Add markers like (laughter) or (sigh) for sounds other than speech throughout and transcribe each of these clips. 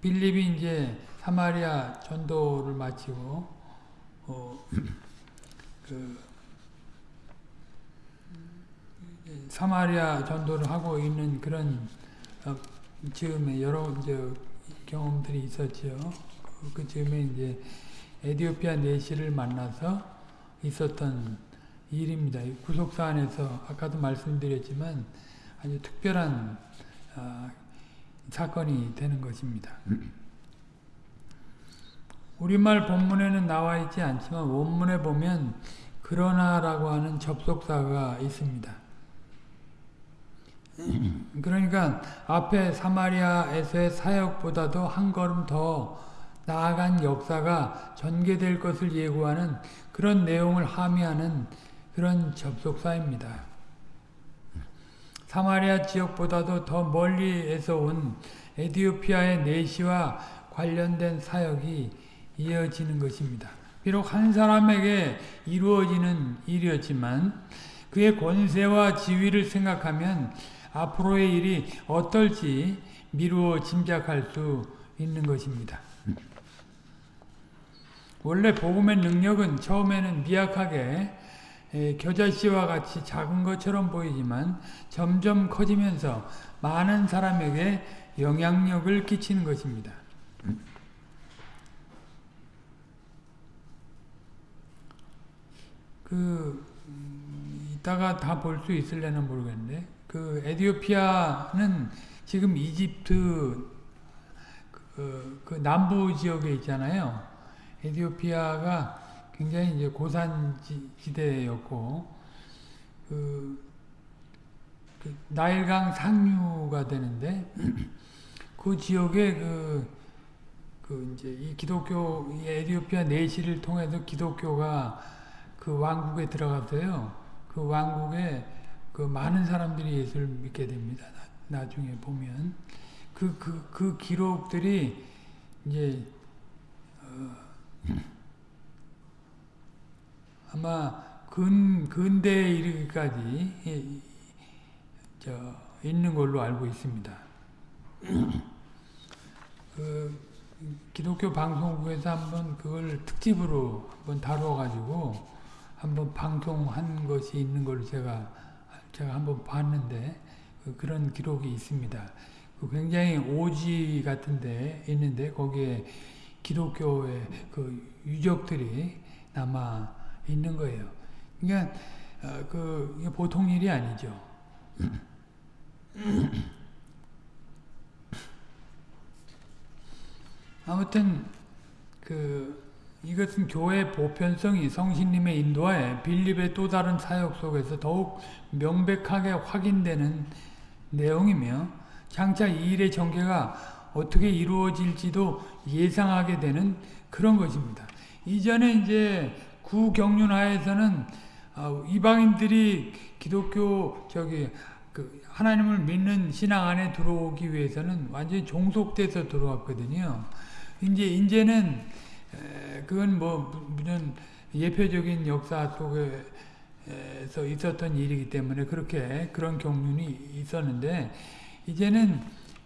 빌립이 이제 사마리아 전도를 마치고 어, 그 사마리아 전도를 하고 있는 그런 어, 즈음에 여러 이제 경험들이 있었죠. 그, 그 즈음에 이제 에디오피아 내시를 만나서 있었던 일입니다. 구속사 안에서 아까도 말씀드렸지만 아주 특별한 어, 사건이 되는 것입니다. 우리말 본문에는 나와 있지 않지만 원문에 보면 그러나라고 하는 접속사가 있습니다. 그러니까 앞에 사마리아에서의 사역보다도 한 걸음 더 나아간 역사가 전개될 것을 예고하는 그런 내용을 함의하는 그런 접속사입니다. 사마리아 지역보다도 더 멀리에서 온 에디오피아의 내시와 관련된 사역이 이어지는 것입니다. 비록 한 사람에게 이루어지는 일이었지만 그의 권세와 지위를 생각하면 앞으로의 일이 어떨지 미루어 짐작할 수 있는 것입니다. 원래 복음의 능력은 처음에는 미약하게 겨자씨와 같이 작은 것처럼 보이지만 점점 커지면서 많은 사람에게 영향력을 끼치는 것입니다. 그 이따가 다 볼 수 있을려나 모르겠는데 그 에디오피아는 지금 이집트 그, 그 남부 지역에 있잖아요. 에디오피아가 굉장히 이제 고산지대였고 그, 그 나일강 상류가 되는데 (clears throat) 그 지역에 그, 그 이제 이 기독교 이 에디오피아 내시를 통해서 기독교가 그 왕국에 들어갔어요. 그 왕국에 그 많은 사람들이 예수를 믿게 됩니다. 나, 나중에 보면 그 그, 그 기록들이 이제 어, 아마 근 근대에 이르기까지 저 있는 걸로 알고 있습니다. (clears throat) 그 기독교 방송국에서 한번 그걸 특집으로 한번 다뤄 가지고 한번 방송한 것이 있는 걸 제가 제가 한번 봤는데 그 그런 기록이 있습니다. 그 굉장히 오지 같은데 있는데 거기에 기독교의 그 유적들이 남아 있는 거예요. 그러니까 어, 그 보통 일이 아니죠. 아무튼 그 이것은 교회 보편성이 성신님의 인도하에 빌립의 또 다른 사역 속에서 더욱 명백하게 확인되는 내용이며 장차 이 일의 전개가 어떻게 이루어질지도 예상하게 되는 그런 것입니다. 이전에 이제 구경륜하에서는 어, 이방인들이 기독교 저기 그 하나님을 믿는 신앙 안에 들어오기 위해서는 완전히 종속돼서 들어왔거든요. 이제 이제는 그건 뭐 물론 예표적인 역사 속에서 있었던 일이기 때문에 그렇게 그런 경륜이 있었는데 이제는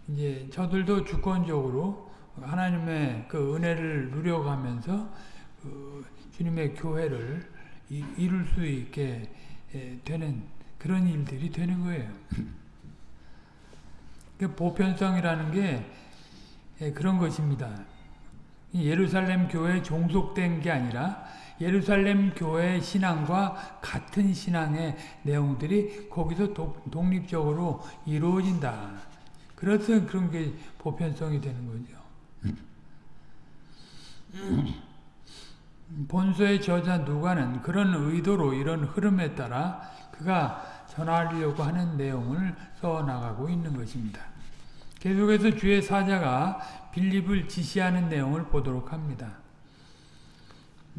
이제 저들도 주권적으로 하나님의 그 은혜를 누려가면서 그 주님의 교회를 이룰 수 있게 되는 그런 일들이 되는 거예요. (clears throat) 그 보편성이라는 게 그런 것입니다. 예루살렘 교회에 종속된 게 아니라 예루살렘 교회의 신앙과 같은 신앙의 내용들이 거기서 독립적으로 이루어진다. 그래서 그런 게 보편성이 되는 거죠. (clears throat) 본서의 저자 누가는 그런 의도로 이런 흐름에 따라 그가 전하려고 하는 내용을 써나가고 있는 것입니다. 계속해서 주의 사자가 빌립을 지시하는 내용을 보도록 합니다.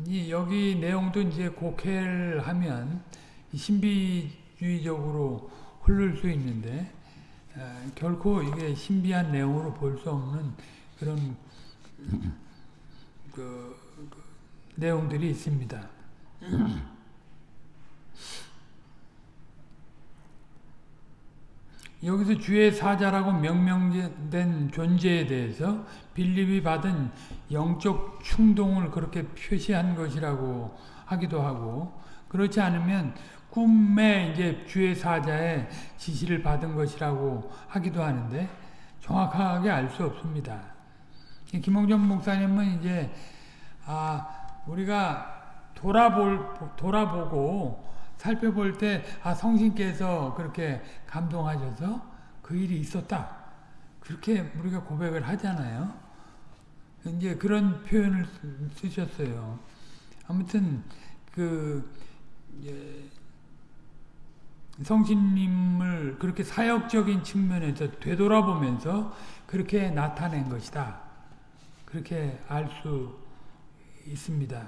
이 여기 내용도 이제 곡해를 하면 신비주의적으로 흐를 수 있는데 에, 결코 이게 신비한 내용으로 볼 수 없는 그런 (laughs) 그, 그 내용들이 있습니다. (clears throat) 여기서 주의 사자라고 명명된 존재에 대해서 빌립이 받은 영적 충동을 그렇게 표시한 것이라고 하기도 하고 그렇지 않으면 꿈에 이제 주의 사자의 지시를 받은 것이라고 하기도 하는데 정확하게 알 수 없습니다. 김홍전 목사님은 이제 아 우리가 돌아볼 돌아보고 살펴볼 때 아 성신께서 그렇게 감동하셔서 그 일이 있었다 그렇게 우리가 고백을 하잖아요. 이제 그런 표현을 쓰셨어요. 아무튼 그 성신님을 그렇게 사역적인 측면에서 되돌아보면서 그렇게 나타낸 것이다. 그렇게 알 수 있습니다.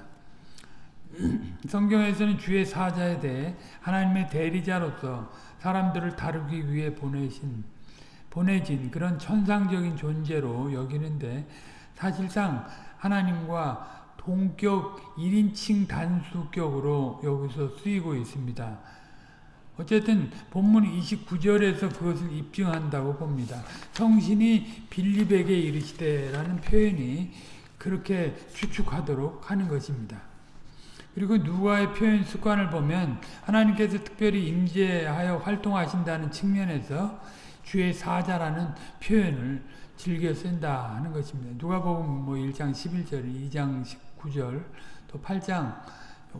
(clears throat) 성경에서는 주의 사자에 대해 하나님의 대리자로서 사람들을 다루기 위해 보내신 보내진 그런 천상적인 존재로 여기는데 사실상 하나님과 동격 1인칭 단수격으로 여기서 쓰이고 있습니다. 어쨌든 본문 29절에서 그것을 입증한다고 봅니다. 성신이 빌립에게 이르시되라는 표현이 그렇게 추측하도록 하는 것입니다. 그리고 누가의 표현 습관을 보면 하나님께서 특별히 임재하여 활동하신다는 측면에서 주의 사자라는 표현을 즐겨 쓴다 하는 것입니다. 누가복음 뭐 1장 11절, 2장 19절, 또 8장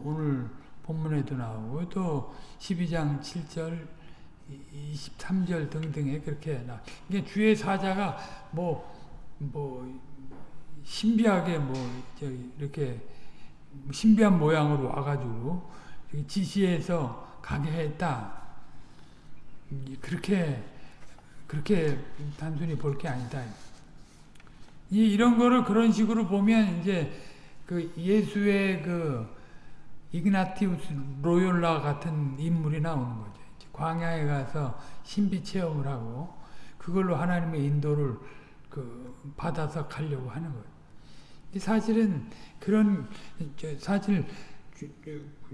오늘 본문에도 나오고 또 12장 7절, 23절 등등에 그렇게 나. 이게 주의 사자가 뭐 뭐 신비하게 뭐 이렇게 신비한 모양으로 와가지고 지시해서 가게 했다. 그렇게 그렇게 단순히 볼 게 아니다. 이 이런 거를 그런 식으로 보면 이제 그 예수의 그 이그나티우스 로욜라 같은 인물이 나오는 거죠. 광야에 가서 신비 체험을 하고 그걸로 하나님의 인도를 그 받아서 가려고 하는 거예요. 사실은 그런 사실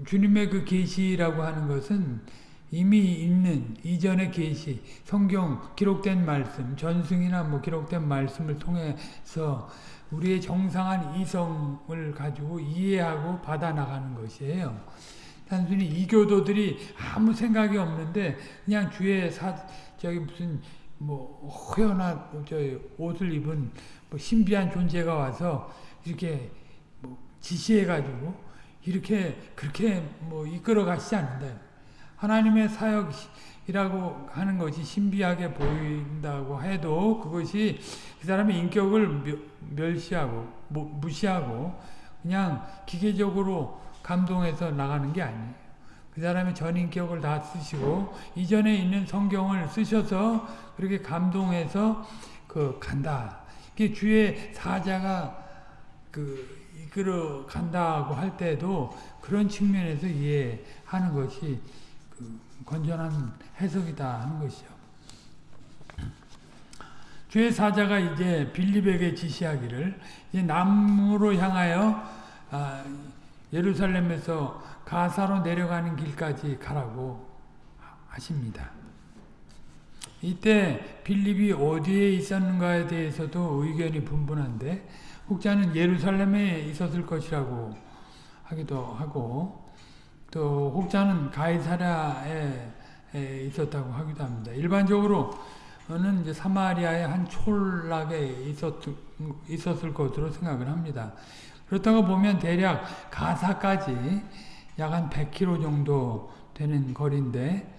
주, 님의 그 계시라고 하는 것은 이미 있는 이전의 계시, 성경 기록된 말씀, 전승이나 뭐 기록된 말씀을 통해서 우리의 정상한 이성을 가지고 이해하고 받아 나가는 것이에요. 단순히 이교도들이 아무 생각이 없는데 그냥 주의 사 저기 무슨 뭐 허연한 저 옷을 입은 뭐 신비한 존재가 와서 이렇게 뭐 지시해가지고 이렇게 그렇게 뭐 이끌어 가시지 않는다. 하나님의 사역이라고 하는 것이 신비하게 보인다고 해도 그것이 그 사람의 인격을 멸시하고 무시하고 그냥 기계적으로 감동해서 나가는 게 아니에요. 그 사람의 전인격을 다 쓰시고 이전에 있는 성경을 쓰셔서 그렇게 감동해서 그 간다. 이게 주의 사자가 그 이끌어 간다고 할 때도 그런 측면에서 이해하는 것이 그 건전한 해석이다 하는 것이죠. 주의 사자가 이제 빌립에게 지시하기를 이제 남으로 향하여 아, 예루살렘에서 가사로 내려가는 길까지 가라고 하십니다. 이때 빌립이 어디에 있었는가에 대해서도 의견이 분분한데 혹자는 예루살렘에 있었을 것이라고 하기도 하고 또 혹자는 가이사랴에 있었다고 하기도 합니다. 일반적으로는 이제 사마리아의 한 촌락에 있었, 있었을 것으로 생각을 합니다. 그렇다고 보면 대략 가사까지 약 한 100km 정도 되는 거리인데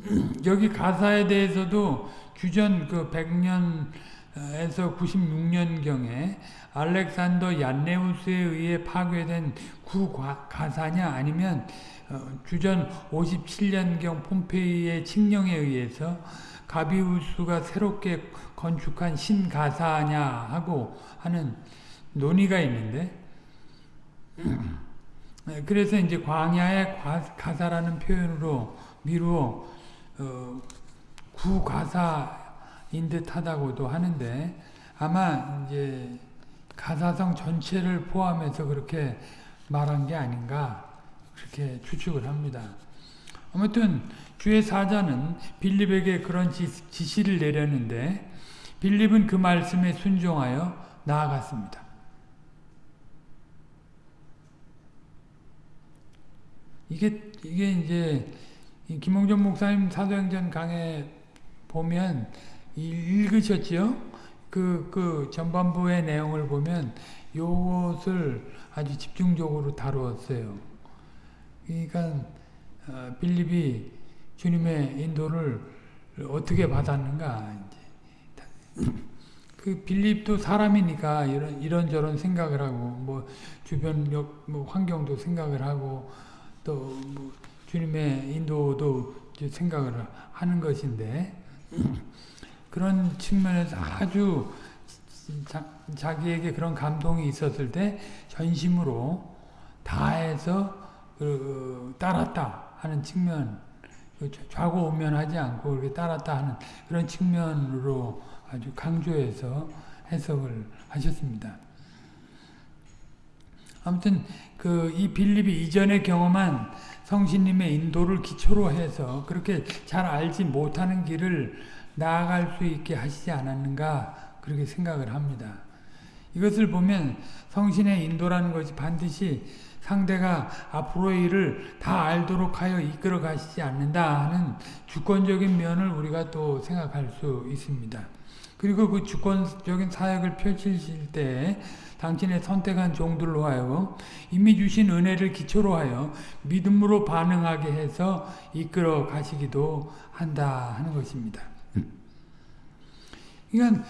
(clears throat) 여기 가사에 대해서도 주전 그 100년에서 96년경에 알렉산더 얀네우스에 의해 파괴된 구가사냐 아니면 어, 주전 57년경 폼페이의 칙령에 의해서 가비우스가 새롭게 건축한 신가사냐 하고 하는 논의가 있는데 (clears throat) 그래서 이제 광야의 가사라는 표현으로 미루어 어, 구가사인 듯하다고도 하는데 아마 이제 가사성 전체를 포함해서 그렇게 말한 게 아닌가 그렇게 추측을 합니다. 아무튼 주의 사자는 빌립에게 그런 지, 지시를 내렸는데 빌립은 그 말씀에 순종하여 나아갔습니다. 이게 이게 이제 김홍전 목사님 사도행전 강에 보면 읽으셨지요? 그, 그 전반부의 내용을 보면 요것을 아주 집중적으로 다루었어요. 그러니까 어, 빌립이 주님의 인도를 어떻게 받았는가 이제 그 빌립도 사람이니까 이런 이런저런 생각을 하고 뭐 주변 뭐 환경도 생각을 하고 또 뭐 주님의 인도도 생각을 하는 것인데 그런 측면에서 아주 자, 기에게 그런 감동이 있었을 때 전심으로 다해서 그, 따랐다 하는 측면 그 좌고우면하지 않고 그렇게 따랐다 하는 그런 측면으로 아주 강조해서 해석을 하셨습니다. 아무튼 그 이 빌립이 이전에 경험한 성신님의 인도를 기초로 해서 그렇게 잘 알지 못하는 길을 나아갈 수 있게 하시지 않았는가 그렇게 생각을 합니다. 이것을 보면 성신의 인도라는 것이 반드시 상대가 앞으로의 일을 다 알도록 하여 이끌어 가시지 않는다 하는 주권적인 면을 우리가 또 생각할 수 있습니다. 그리고 그 주권적인 사역을 펼치실 때 당신의 선택한 종들로 하여 이미 주신 은혜를 기초로 하여 믿음으로 반응하게 해서 이끌어 가시기도 한다 하는 것입니다. 그러니까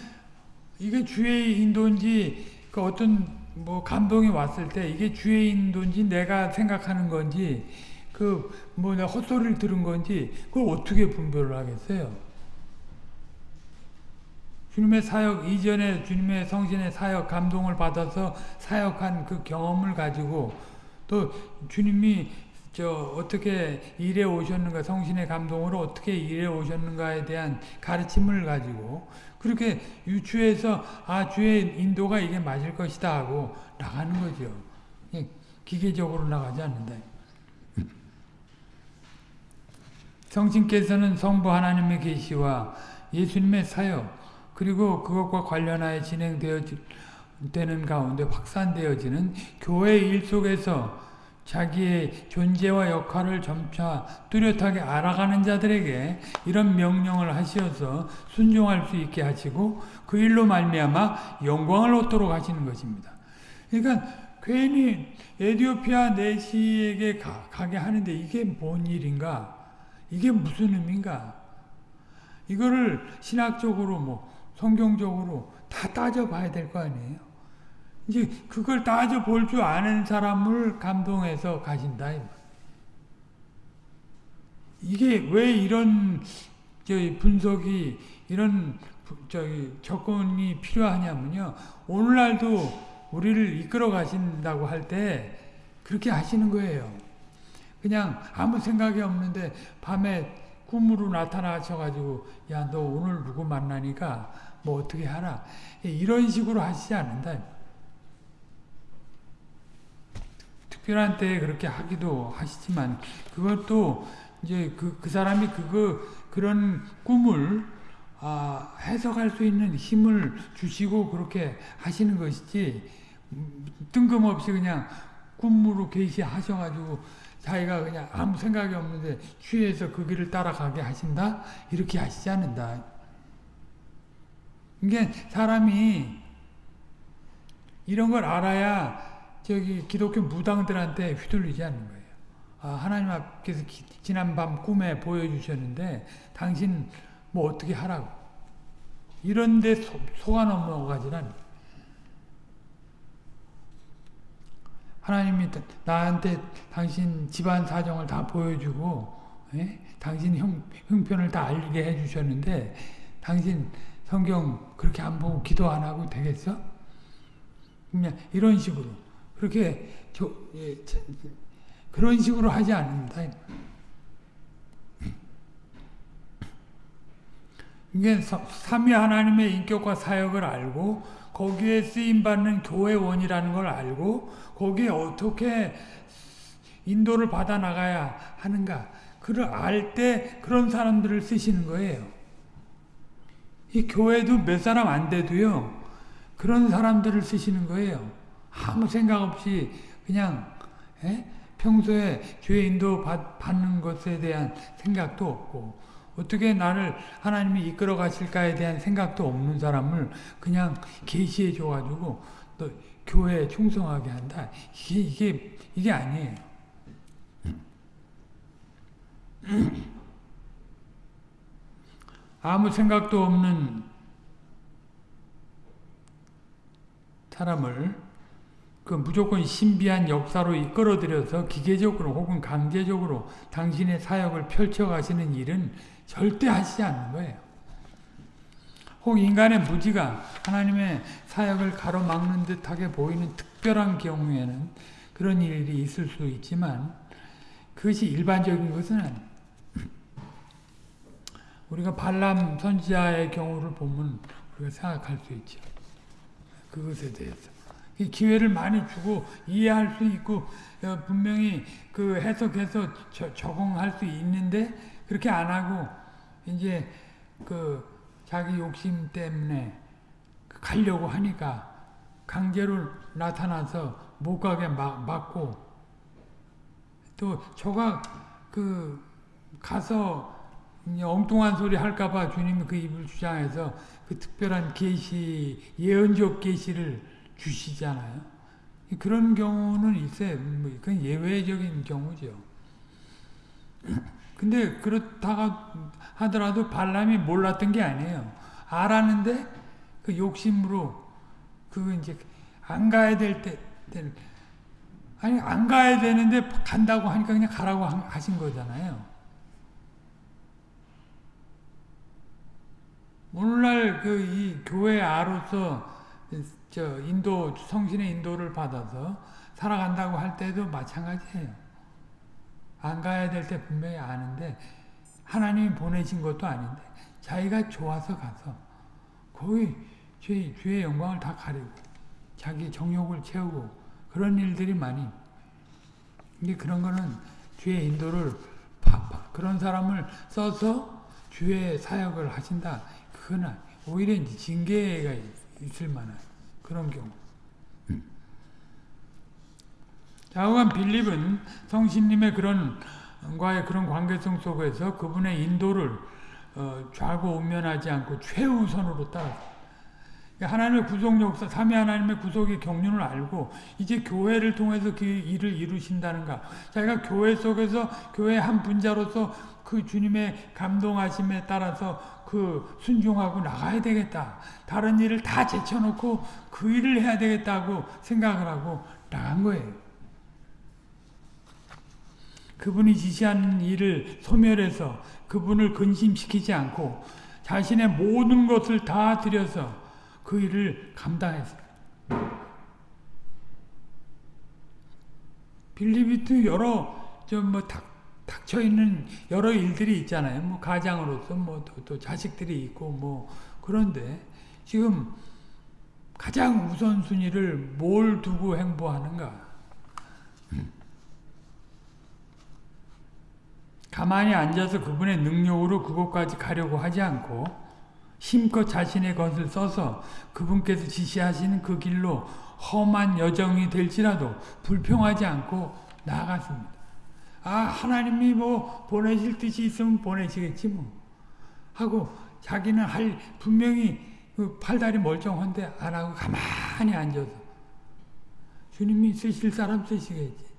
이게 주의 인도인지 그 어떤 뭐 감동이 왔을 때 이게 주의 인도인지 내가 생각하는 건지 그뭐 내가 헛소리를 들은 건지 그걸 어떻게 분별을 하겠어요? 주님의 사역 이전에 주님의 성신의 사역 감동을 받아서 사역한 그 경험을 가지고 또 주님이 저 어떻게 일해 오셨는가 성신의 감동으로 어떻게 일해 오셨는가에 대한 가르침을 가지고 그렇게 유추해서 아 주의 인도가 이게 맞을 것이다 하고 나가는 거죠. 기계적으로 나가지 않는다. 성신께서는 성부 하나님의 계시와 예수님의 사역 그리고 그것과 관련하여 진행되어지는 가운데 확산되어지는 교회 일 속에서 자기의 존재와 역할을 점차 뚜렷하게 알아가는 자들에게 이런 명령을 하시어서 순종할 수 있게 하시고 그 일로 말미암아 영광을 얻도록 하시는 것입니다. 그러니까 괜히 에디오피아 내시에게 가, 가게 하는데 이게 뭔 일인가? 이게 무슨 의미인가? 이거를 신학적으로 뭐 성경적으로 다 따져봐야 될 거 아니에요. 이제 그걸 따져 볼 줄 아는 사람을 감동해서 가신다. 이게 왜 이런 분석이 이런 저기 접근이 필요하냐면요. 오늘날도 우리를 이끌어 가신다고 할 때 그렇게 하시는 거예요. 그냥 아무 생각이 없는데 밤에 꿈으로 나타나셔가지고 야 너 오늘 누구 만나니까 뭐 어떻게 하라 이런 식으로 하시지 않는다. 특별한 때에 그렇게 하기도 하시지만 그것도 이제 그, 그 사람이 그거 그런 꿈을 아, 해석할 수 있는 힘을 주시고 그렇게 하시는 것이지 뜬금없이 그냥 꿈으로 계시하셔가지고 자기가 그냥 아무 생각이 없는데 취해서 그 길을 따라가게 하신다 이렇게 하시지 않는다. 이게 사람이 이런 걸 알아야 저기 기독교 무당들한테 휘둘리지 않는 거예요. 아, 하나님 앞에서 기, 지난밤 꿈에 보여주셨는데 당신 뭐 어떻게 하라고. 이런데 속아 넘어가지는 않아요. 하나님이 나한테 당신 집안 사정을 다 보여주고 에? 예? 당신 형, 형편을 다 알게 해주셨는데 당신 성경 그렇게 안 보고 기도 안 하고 되겠어? 그냥 이런 식으로 그렇게 저, 예, 그런 식으로 하지 않는다. 이게 삼위 하나님의 인격과 사역을 알고 거기에 쓰임 받는 교회원이라는 걸 알고 거기에 어떻게 인도를 받아 나가야 하는가 그 그를 알 때 그런 사람들을 쓰시는 거예요. 이 교회도 몇 사람 안 돼도요. 그런 사람들을 쓰시는 거예요. 아무 생각 없이 그냥 에? 평소에 주의 인도 받, 받는 것에 대한 생각도 없고 어떻게 나를 하나님이 이끌어 가실까에 대한 생각도 없는 사람을 그냥 계시해 줘가지고 너 교회에 충성하게 한다. 이게 이게 이게 아니에요. (clears throat) 아무 생각도 없는 사람을 그 무조건 신비한 역사로 이끌어들여서 기계적으로 혹은 강제적으로 당신의 사역을 펼쳐가시는 일은 절대 하시지 않는 거예요. 혹 인간의 무지가 하나님의 사역을 가로막는 듯하게 보이는 특별한 경우에는 그런 일이 있을 수 있지만 그것이 일반적인 것은 아니에요. (clears throat) 우리가 발람 선지자의 경우를 보면 우리가 생각할 수 있죠. 그것에 대해서. 기회를 많이 주고 이해할 수 있고 어, 분명히 그 해석해서 저, 적응할 수 있는데 그렇게 안 하고 이제 그 자기 욕심 때문에 가려고 하니까 강제로 나타나서 못 가게 막, 막고 또 저가 그 가서 엉뚱한 소리 할까봐 주님이 그 입을 주장해서 그 특별한 계시 예언적 계시를 주시잖아요. 그런 경우는 있어요. 뭐 그건 예외적인 경우죠. 근데 그렇다가 하더라도 발람이 몰랐던 게 아니에요. 알았는데 그 욕심으로 그 이제 안 가야 될 때, 아니 안 가야 되는데 간다고 하니까 그냥 가라고 하신 거잖아요. 오늘날 그 이 교회 아로서 저 인도 성신의 인도를 받아서 살아간다고 할 때도 마찬가지예요. 안 가야 될 때 분명히 아는데 하나님이 보내신 것도 아닌데 자기가 좋아서 가서 거의 주의, 주의 영광을 다 가리고 자기 정욕을 채우고 그런 일들이 많이 근데 그런 거는 주의 인도를 그런 사람을 써서 주의 사역을 하신다. 그건 오히려 징계가 있을 만한 그런 경우. 자오간 빌립은 성신님의 그런 과의 그런 관계성 속에서 그분의 인도를 어, 좌고 우면하지 않고 최우선으로 따라 하나님의 구속 역사, 삼위 하나님의 구속의 경륜을 알고 이제 교회를 통해서 그 일을 이루신다는가. 자기가 교회 속에서 교회 한 분자로서 그 주님의 감동하심에 따라서 그 순종하고 나가야 되겠다. 다른 일을 다 제쳐놓고 그 일을 해야 되겠다고 생각을 하고 나간 거예요. 그분이 지시하는 일을 소멸해서 그분을 근심시키지 않고 자신의 모든 것을 다 들여서 그 일을 감당했어요. 빌리비트 여러 좀뭐 닥쳐 있는 여러 일들이 있잖아요. 뭐 가장으로서 뭐또 또 자식들이 있고 뭐 그런데 지금 가장 우선순위를 뭘 두고 행보하는가? 가만히 앉아서 그분의 능력으로 그곳까지 가려고 하지 않고 힘껏 자신의 것을 써서 그분께서 지시하시는 그 길로 험한 여정이 될지라도 불평하지 않고 나아갔습니다. 아 하나님이 뭐 보내실 뜻이 있으면 보내시겠지 뭐. 하고 자기는 할 분명히 그 팔다리 멀쩡한데 안 하고 가만히 앉아서. 주님이 쓰실 사람 쓰시겠지.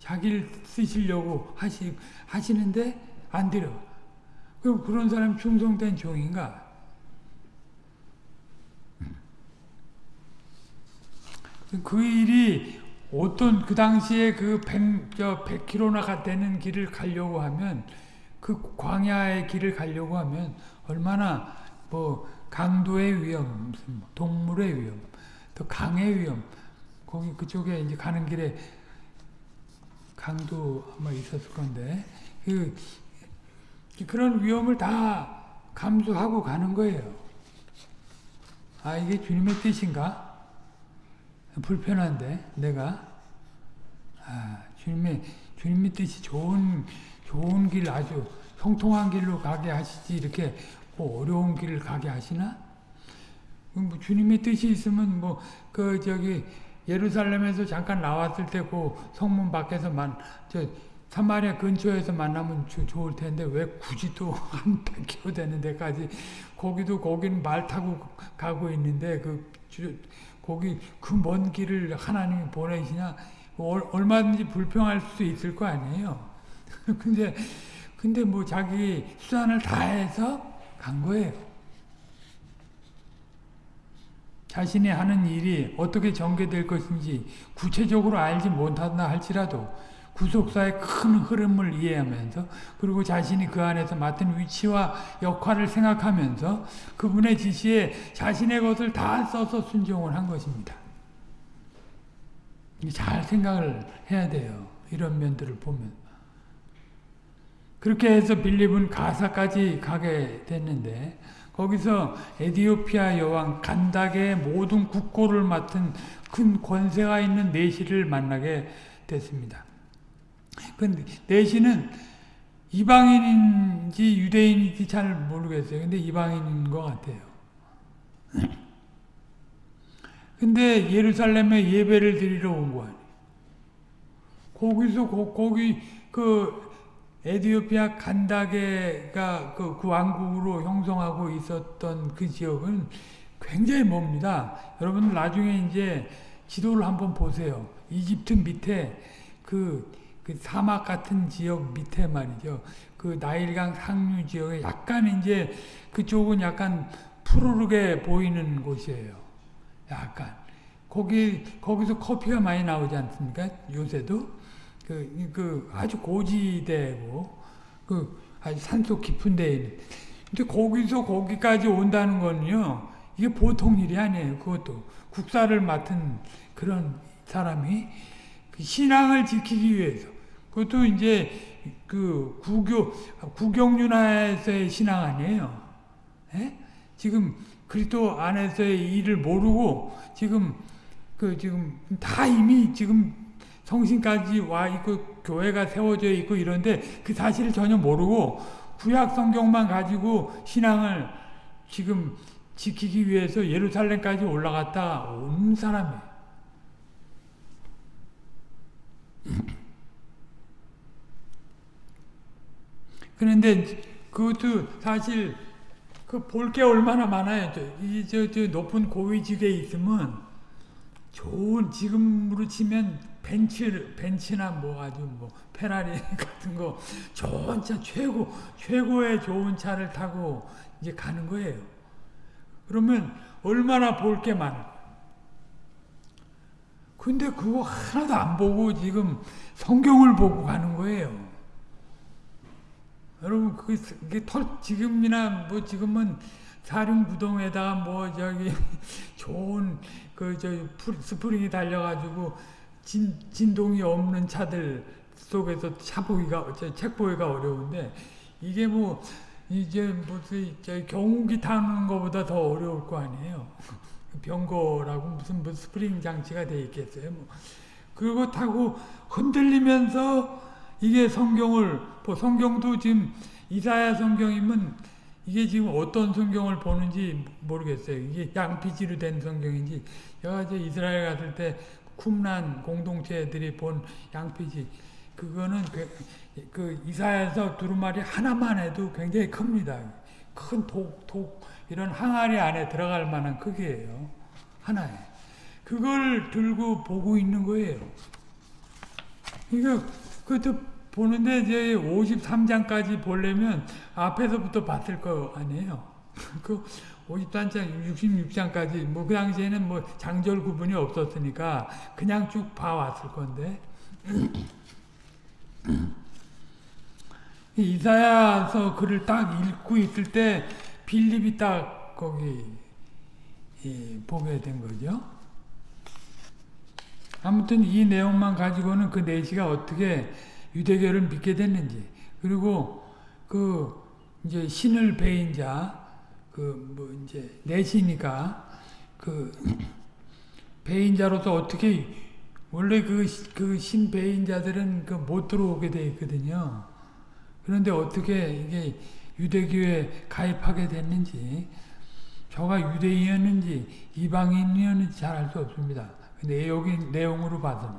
자기를 쓰시려고 하시, 하시는데 안 들어. 그럼 그런 사람 충성된 종인가? 그 일이 어떤 그 당시에 그 100, 저 100km나 되는 길을 가려고 하면 그 광야의 길을 가려고 하면 얼마나 뭐 강도의 위험, 뭐 동물의 위험, 또 강의 위험, 거기 그쪽에 이제 가는 길에 강도 아마 있었을 건데 그 그런 위험을 다 감수하고 가는 거예요. 아 이게 주님의 뜻인가? 불편한데 내가 아, 주님의 주님의 뜻이 좋은 좋은 길 아주 형통한 길로 가게 하시지 이렇게 뭐 어려운 길을 가게 하시나? 뭐 주님의 뜻이 있으면 뭐 그 저기 예루살렘에서 잠깐 나왔을 때 그 성문 밖에서만 저 사마리아 근처에서 만나면 조, 좋을 텐데 왜 굳이 또 (laughs) 한 100km 되는 데까지 거기도 거기는 말 타고 가고 있는데 그 주, 거기 그 먼 길을 하나님이 보내시냐 얼마든지 불평할 수도 있을 거 아니에요. (laughs) 근데 근데 뭐 자기 수단을 다해서 간 거예요. 자신이 하는 일이 어떻게 전개될 것인지 구체적으로 알지 못한다 할지라도 구속사의 큰 흐름을 이해하면서 그리고 자신이 그 안에서 맡은 위치와 역할을 생각하면서 그분의 지시에 자신의 것을 다 써서 순종을 한 것입니다. 잘 생각을 해야 돼요. 이런 면들을 보면. 그렇게 해서 빌립은 가사까지 가게 됐는데 거기서 에디오피아 여왕 간닥의 모든 국고를 맡은 큰 권세가 있는 내시를 만나게 됐습니다. 그 내시는 이방인인지 유대인인지 잘 모르겠어요. 근데 이방인인 것 같아요. 근데 예루살렘에 예배를 드리러 온 거 아니에요. 거기서 거, 거기 그 에디오피아 간다게가 그, 그 왕국으로 형성하고 있었던 그 지역은 굉장히 멉니다. 여러분 나중에 이제 지도를 한번 보세요. 이집트 밑에 그, 그 사막 같은 지역 밑에 말이죠. 그 나일강 상류 지역에 약간 이제 그쪽은 약간 푸르르게 보이는 곳이에요. 약간. 거기, 거기서 커피가 많이 나오지 않습니까? 요새도. 그, 그 아주 고지대고 그 아주 산속 깊은 데에 근데 거기서 거기까지 온다는 거는요 이게 보통 일이 아니에요 그것도 국사를 맡은 그런 사람이 그 신앙을 지키기 위해서 그것도 이제 그 구교 구경윤화에서의 신앙 아니에요 에? 예? 지금 그리스도 안에서의 일을 모르고 지금 그 지금 다 이미 지금 성신까지 와 있고 교회가 세워져 있고 이런데 그 사실을 전혀 모르고 구약 성경만 가지고 신앙을 지금 지키기 위해서 예루살렘까지 올라갔다 온 사람이에요. 그런데 그것도 사실 그 볼 게 얼마나 많아요. 이저 저 높은 고위직에 있으면 좋은 지금으로 치면 벤츠 벤츠나 뭐 아주 뭐 페라리 (laughs) 같은 거 좋은 차 최고 최고의 좋은 차를 타고 이제 가는 거예요. 그러면 얼마나 볼 게 많아. 근데 그거 하나도 안 보고 지금 성경을 보고 가는 거예요. 여러분 그게 털 지금이나 뭐 지금은 사륜구동에다가 뭐 저기 (laughs) 좋은 그 저 스프링이 달려가지고 진, 진동이 없는 차들 속에서 차 보기가, 책 보기가 어려운데, 이게 뭐, 이제 무슨, 경운기 타는 것보다 더 어려울 거 아니에요. 병거라고 무슨 뭐 스프링 장치가 돼 있겠어요. 뭐. 그거 타고 흔들리면서 이게 성경을, 뭐 성경도 지금 이사야 성경이면 이게 지금 어떤 성경을 보는지 모르겠어요. 이게 양피지로 된 성경인지. 이제 이스라엘 갔을 때 쿰란 공동체들이 본 양피지 그거는 그, 그 이사에서 두루마리 하나만 해도 굉장히 큽니다. 큰 독, 독 이런 항아리 안에 들어갈 만한 크기예요. 하나에. 그걸 들고 보고 있는 거예요. 이거 그것도 보는데 이제 53장까지 보려면 앞에서부터 봤을 거 아니에요. (laughs) 그 53장, 66장까지 뭐 그 당시에는 뭐 장절 구분이 없었으니까 그냥 쭉 봐왔을 건데 (clears throat) 이사야서 글을 딱 읽고 있을 때 빌립이 딱 거기 예, 보게 된 거죠. 아무튼 이 내용만 가지고는 그 내시가 어떻게 유대교를 믿게 됐는지 그리고 그 이제 신을 배인 자 그 뭐 이제 내시니까 그 배인 자로서 어떻게 원래 그, 그 신배인 자들은 그 못 들어오게 돼 있거든요. 그런데 어떻게 이게 유대교에 가입하게 됐는지, 저가 유대인이었는지 이방인이었는지 잘 알 수 없습니다. 근데 여기 내용으로 봐서는.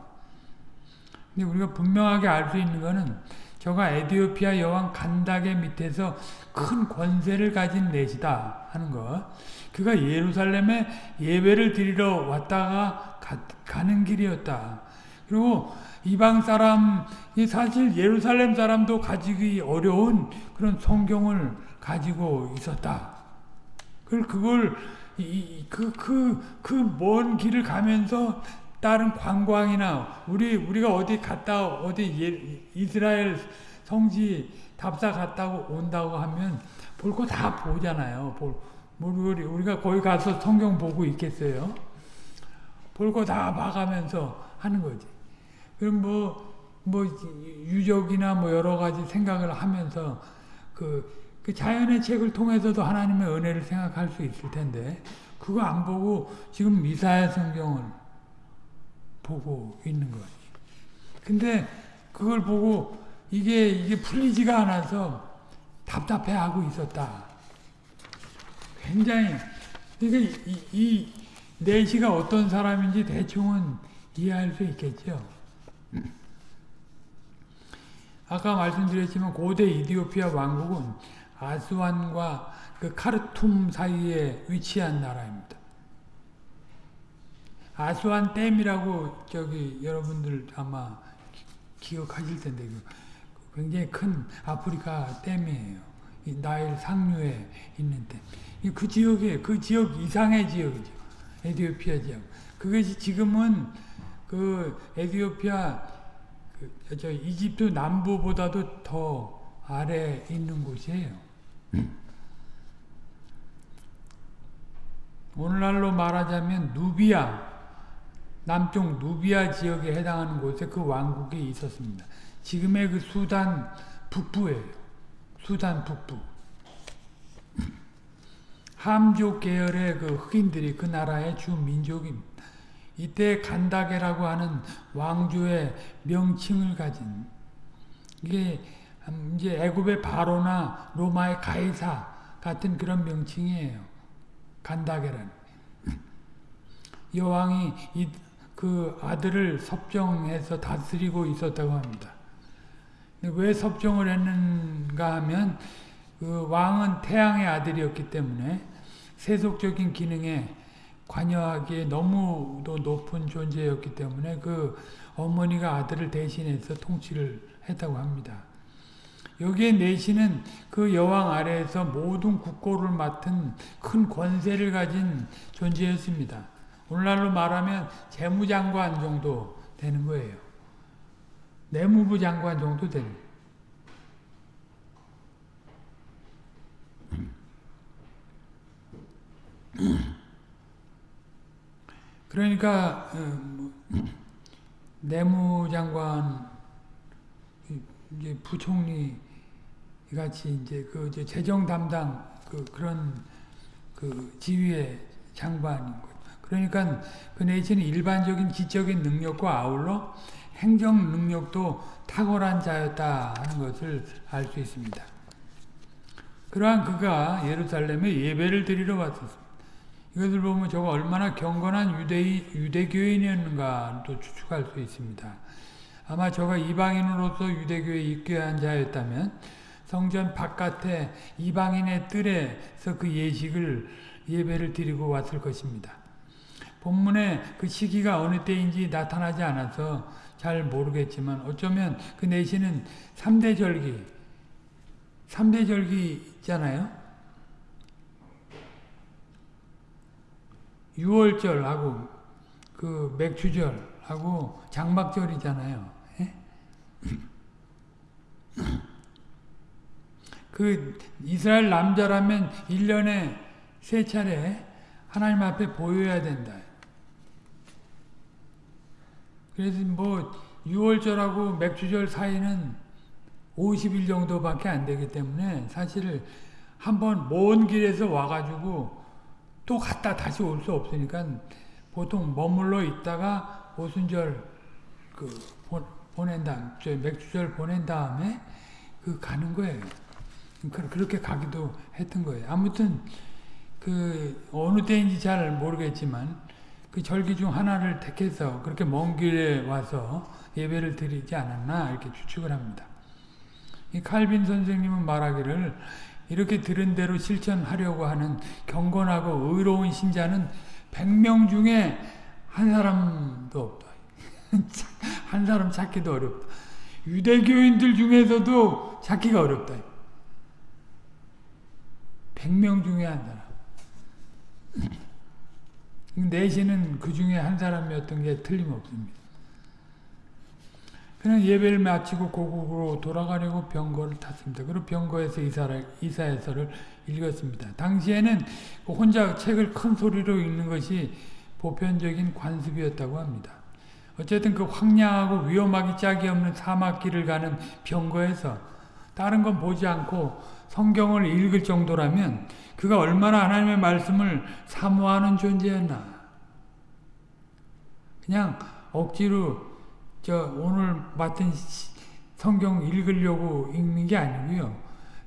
근데 우리가 분명하게 알 수 있는 것은 저가 에디오피아 여왕 간닥의 밑에서 큰 권세를 가진 내시다 하는 것. 그가 예루살렘에 예배를 드리러 왔다가 가, 는 길이었다. 그리고 이방 사람이 사실 예루살렘 사람도 가지기 어려운 그런 성경을 가지고 있었다. 그걸 그걸 그 그 그 먼 길을 가면서 다른 관광이나 우리 우리가 어디 갔다 어디 예, 이스라엘 성지 답사 갔다고 온다고 하면 볼 거 다 보잖아요. 볼, 우리 우리가 거기 가서 성경 보고 있겠어요? 볼 거 다 봐가면서 하는 거지. 그럼 뭐, 뭐, 유적이나 뭐 여러 가지 생각을 하면서 그, 그 자연의 책을 통해서도 하나님의 은혜를 생각할 수 있을 텐데, 그거 안 보고 지금 미사야 성경을 보고 있는 거지. 근데 그걸 보고 이게, 이게 풀리지가 않아서 답답해하고 있었다. 굉장히, 그러니까 이, 이 내시가 어떤 사람인지 대충은 이해할 수 있겠죠. 아까 말씀드렸지만 고대 이디오피아 왕국은 아스완과 그 카르툼 사이에 위치한 나라입니다. 아스완 댐이라고 저기 여러분들 아마 기 억하실 텐데 그 굉장히 큰 아프리카 댐이에요. 나일 상류에 있는 댐. 그 지역에 그 지역 이상의 지역이죠. 에디오피아 지역. 그것이 지금은 그 에디오피아 그, 저 이집트 남부보다도 더 아래 있는 곳이에요. 오늘날로 말하자면 누비아 남쪽 누비아 지역에 해당하는 곳에 그 왕국이 있었습니다. 지금의 그 수단 북부예요. 수단 북부. (clears throat) 함족 계열의 그 흑인들이 그 나라의 주 민족입니다. 이때 간다게라고 하는 왕조의 명칭을 가진 이게 이제 애굽의 바로나 로마의 가이사 같은 그런 명칭이에요. 간다게란 (clears throat) 여왕이 이, 그 아들을 섭정해서 다스리고 있었다고 합니다. 왜 섭정을 했는가 하면 그 왕은 태양의 아들이었기 때문에 세속적인 기능에 관여하기에 너무도 높은 존재였기 때문에 그 어머니가 아들을 대신해서 통치를 했다고 합니다. 여기에 내시는 그 여왕 아래에서 모든 국고를 맡은 큰 권세를 가진 존재였습니다. 오늘날로 말하면 재무장관 정도 되는 거예요. 내무부 장관 정도 되는 그러니까 어, 뭐, 내무장관 이제 부총리 같이 이제 그 이제 재정 담당 그 그런 그 지위의 장관인 거 그러니까 그 내지는 일반적인 지적인 능력과 아울러 행정 능력도 탁월한 자였다 하는 것을 알 수 있습니다. 그러한 그가 예루살렘에 예배를 드리러 왔었습니다. 이것을 보면 저가 얼마나 경건한 유대인, 유대교인이었는가 또 추측할 수 있습니다. 아마 저가 이방인으로서 유대교에 입교한 자였다면 성전 바깥에 이방인의 뜰에서 그 예식을 예배를 드리고 왔을 것입니다. 본문에 그 시기가 어느 때인지 나타나지 않아서 잘 모르겠지만 어쩌면 그 내시는 3대 절기 3대 절기 있잖아요. 6월절하고 그 맥주절하고 장막절이잖아요. 예? (clears throat) 그 이스라엘 남자라면 1년에 세 차례 하나님 앞에 보여야 된다. 그래서 뭐 6월절하고 맥주절 사이는 50일 정도밖에 안 되기 때문에 사실 한번 먼 길에서 와가지고 또 갔다 다시 올 수 없으니까 보통 머물러 있다가 오순절 그 보, 보낸 다음, 저 맥주절 보낸 다음에 그 가는 거예요. 그- 그렇게 가기도 했던 거예요. 아무튼 그 어느 때인지 잘 모르겠지만 그 절기 중 하나를 택해서 그렇게 먼 길에 와서 예배를 드리지 않았나 이렇게 추측을 합니다. 이 칼빈 선생님은 말하기를 이렇게 들은 대로 실천하려고 하는 경건하고 의로운 신자는 100명 중에 한 사람도 없다. (laughs) 한 사람 찾기도 어렵다. 유대교인들 중에서도 찾기가 어렵다. 100명 중에 한 사람. 내시는 그 중에 한 사람이었던 게 틀림없습니다. 그냥 예배를 마치고 고국으로 돌아가려고 병거를 탔습니다. 그리고 병거에서 이사를, 이사해서를 읽었습니다. 당시에는 그 혼자 책을 큰 소리로 읽는 것이 보편적인 관습이었다고 합니다. 어쨌든 그 황량하고 위험하기 짝이 없는 사막길을 가는 병거에서 다른 건 보지 않고 성경을 읽을 정도라면 그가 얼마나 하나님의 말씀을 사모하는 존재였나. 그냥 억지로 저 오늘 맡은 성경 읽으려고 읽는 게 아니고요.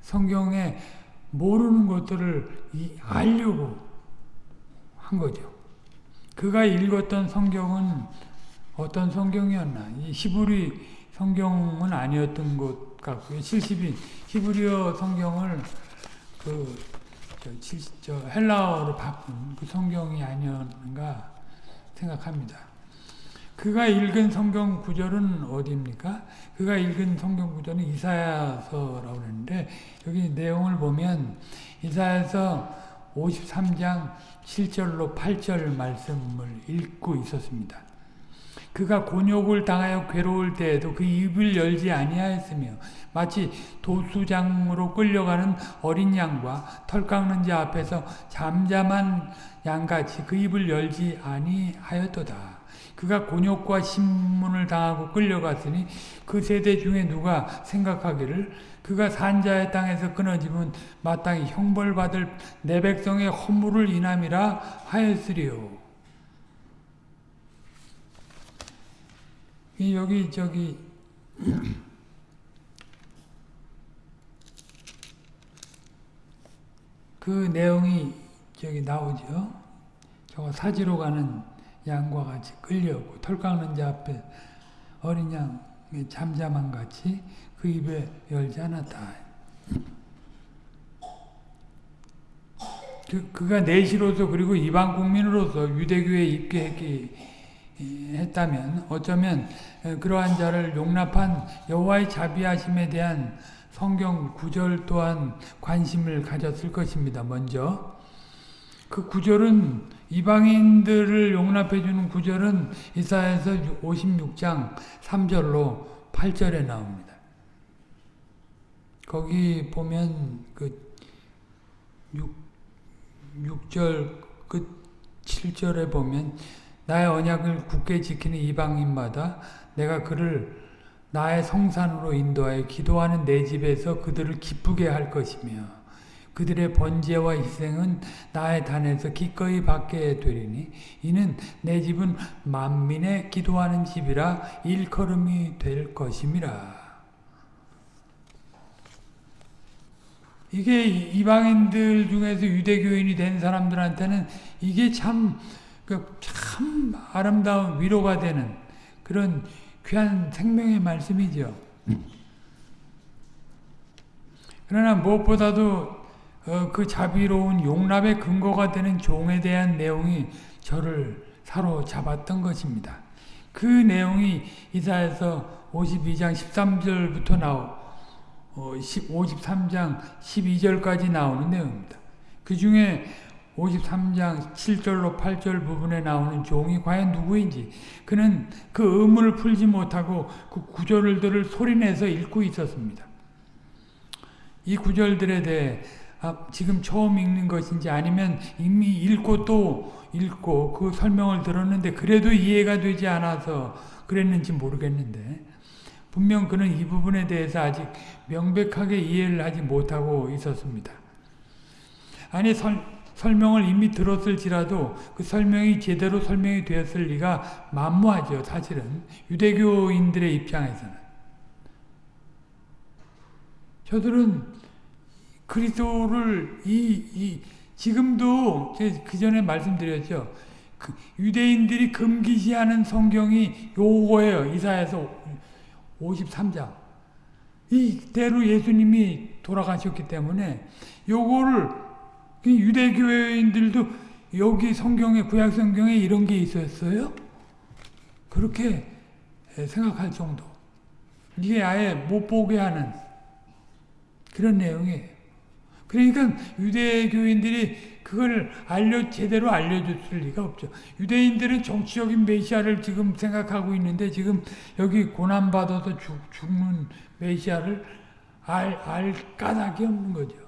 성경에 모르는 것들을 알려고 한 거죠. 그가 읽었던 성경은 어떤 성경이었나? 이 히브리 성경은 아니었던 것 같고요. 70인 히브리어 성경을 그 저, 저 헬라어로 바꾼 그 성경이 아니었는가 생각합니다. 그가 읽은 성경 구절은 어디입니까? 그가 읽은 성경 구절은 이사야서라고 하는데 여기 내용을 보면 이사야서 53장 7절로 8절 말씀을 읽고 있었습니다. 그가 곤욕을 당하여 괴로울 때에도 그 입을 열지 아니하였으며 마치 도수장으로 끌려가는 어린 양과 털 깎는 자 앞에서 잠잠한 양같이 그 입을 열지 아니하였도다. 그가 곤욕과 신문을 당하고 끌려갔으니 그 세대 중에 누가 생각하기를 그가 산자의 땅에서 끊어지면 마땅히 형벌받을 내 백성의 허물을 인함이라 하였으리요. 여기 저기 (clears throat) 그 내용이 저기 나오죠. 저거 사지로 가는 양과 같이 끌려오고 털 깎는 자 앞에 어린 양 잠잠한 같이 그 입에 열지 않았다. 그, 그가 내시로서 그리고 이방 국민으로서 유대교에 입게 했 다면 어쩌면 그러한 자를 용납한 여호와의 자비하심에 대한 성경 구절 또한 관심을 가졌을 것입니다. 먼저 그 구절은 이방인들을 용납해 주는 구절은 이사야서 56장 3절로 8절에 나옵니다. 거기 보면 그 6, 6절 끝 7절에 보면 나의 언약을 굳게 지키는 이방인마다 내가 그를 나의 성산으로 인도하여 기도하는 내 집에서 그들을 기쁘게 할 것이며 그들의 번제와 희생은 나의 단에서 기꺼이 받게 되리니 이는 내 집은 만민의 기도하는 집이라 일컬음이 될 것임이라. 이게 이방인들 중에서 유대교인이 된 사람들한테는 이게 참, 그 참 아름다운 위로가 되는 그런 귀한 생명의 말씀이죠. 그러나 무엇보다도 어, 그 자비로운 용납의 근거가 되는 종에 대한 내용이 저를 사로잡았던 것입니다. 그 내용이 이사에서 52장 13절부터 나오, 어, 53장 12절까지 나오는 내용입니다. 그 중에 53장 7절로 8절 부분에 나오는 종이 과연 누구인지 그는 그 의문을 풀지 못하고 그 구절들을 소리내서 읽고 있었습니다. 이 구절들에 대해 아, 지금 처음 읽는 것인지 아니면 이미 읽고 또 읽고 그 설명을 들었는데 그래도 이해가 되지 않아서 그랬는지 모르겠는데 분명 그는 이 부분에 대해서 아직 명백하게 이해를 하지 못하고 있었습니다. 아니 설, 설명을 이미 들었을지라도 그 설명이 제대로 설명이 되었을 리가 만무하죠. 사실은 유대교인들의 입장에서는 저들은 그리스도를 이, 이 지금도 그 전에 말씀드렸죠. 그 유대인들이 금기시하는 성경이 요거예요. 이사에서 53장. 이대로 예수님이 돌아가셨기 때문에 요거를 그 유대교인들도 여기 성경에 구약 성경에 이런 게 있었어요? 그렇게 생각할 정도. 이게 아예 못 보게 하는 그런 내용이에요. 그러니까 유대교인들이 그걸 알려 제대로 알려줬을 리가 없죠. 유대인들은 정치적인 메시아를 지금 생각하고 있는데 지금 여기 고난 받아서 죽, 죽는 메시아를 알, 알 까닭이 없는 거죠.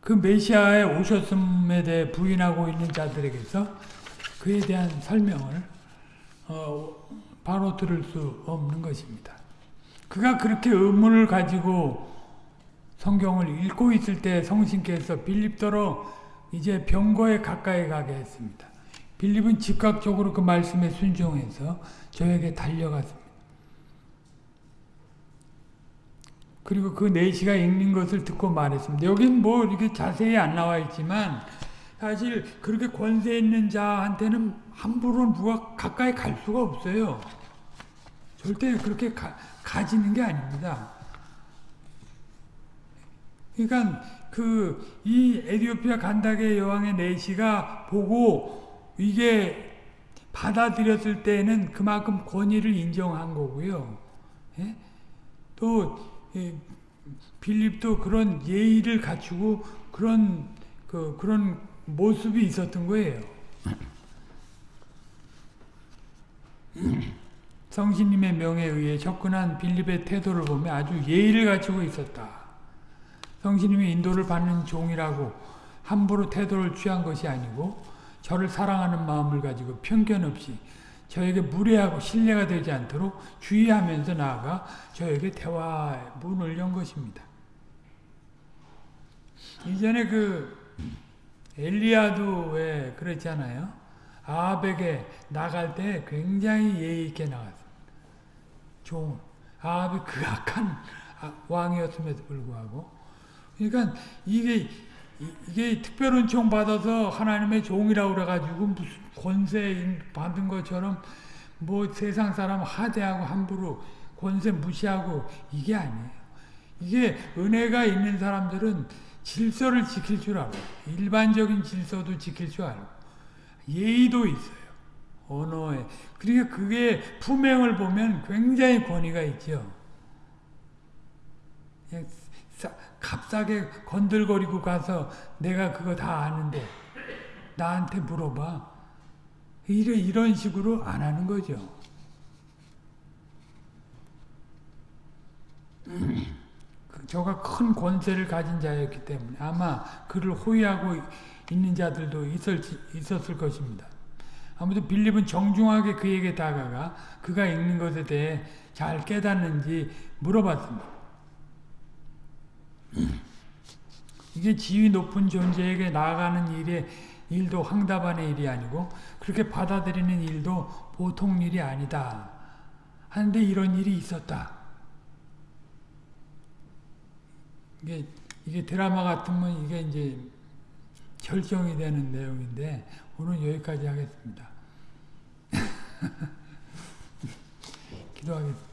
그 메시아의 오셨음에 대해 부인하고 있는 자들에게서 그에 대한 설명을 어, 바로 들을 수 없는 것입니다. 그가 그렇게 의문을 가지고 성경을 읽고 있을 때 성신께서 빌립더러 이제 병거에 가까이 가게 했습니다. 빌립은 즉각적으로 그 말씀에 순종해서 저에게 달려갔습니다. 그리고 그 네시가 읽는 것을 듣고 말했습니다. 여긴 뭐 이렇게 자세히 안 나와 있지만 사실 그렇게 권세 있는 자한테는 함부로 누가 가까이 갈 수가 없어요. 절대 그렇게 가, 가지는 게 아닙니다. 그러니까 그 이 에디오피아 간다게 여왕의 내시가 보고 이게 받아들였을 때는 그만큼 권위를 인정한 거고요. 예? 또 예, 빌립도 그런 예의를 갖추고 그런 그 그런 모습이 있었던 거예요. (clears throat) 성신님의 명에 의해 접근한 빌립의 태도를 보면 아주 예의를 갖추고 있었다. 성신님의 인도를 받는 종이라고 함부로 태도를 취한 것이 아니고 저를 사랑하는 마음을 가지고 편견 없이 저에게 무례하고 신뢰가 되지 않도록 주의하면서 나아가 저에게 대화 문을 연 것입니다. 이전에 그 엘리야도 왜 그랬잖아요. 아합에게 나갈 때 굉장히 예의 있게 나갔어요. 종 아합이 그 악한 왕이었음에도 불구하고 그러니까 이게 이게 특별 은총 받아서 하나님의 종이라고 그래가지고 무슨 권세 받은 것처럼 뭐 세상 사람 하대하고 함부로 권세 무시하고 이게 아니에요. 이게 은혜가 있는 사람들은 질서를 지킬 줄 알고 일반적인 질서도 지킬 줄 알고 예의도 있어요. 언어에. 그러니까 그게 품행을 보면 굉장히 권위가 있죠. 값싸게 건들거리고 가서 내가 그거 다 아는데 나한테 물어봐. 이래 이런 식으로 안 하는 거죠. (clears throat) 그 저가 큰 권세를 가진 자였기 때문에 아마 그를 호위하고 있는 자들도 있을, 있었을 것입니다. 아무튼 빌립은 정중하게 그에게 다가가 그가 읽는 것에 대해 잘 깨닫는지 물어봤습니다. 이게 지위 높은 존재에게 나아가는 일에 일도 황답한의 일이 아니고 그렇게 받아들이는 일도 보통 일이 아니다. 하는데 이런 일이 있었다. 이게 이게 드라마 같으면 이게 이제 결정이 되는 내용인데 오늘 여기까지 하겠습니다. (laughs) 기도하겠습니다.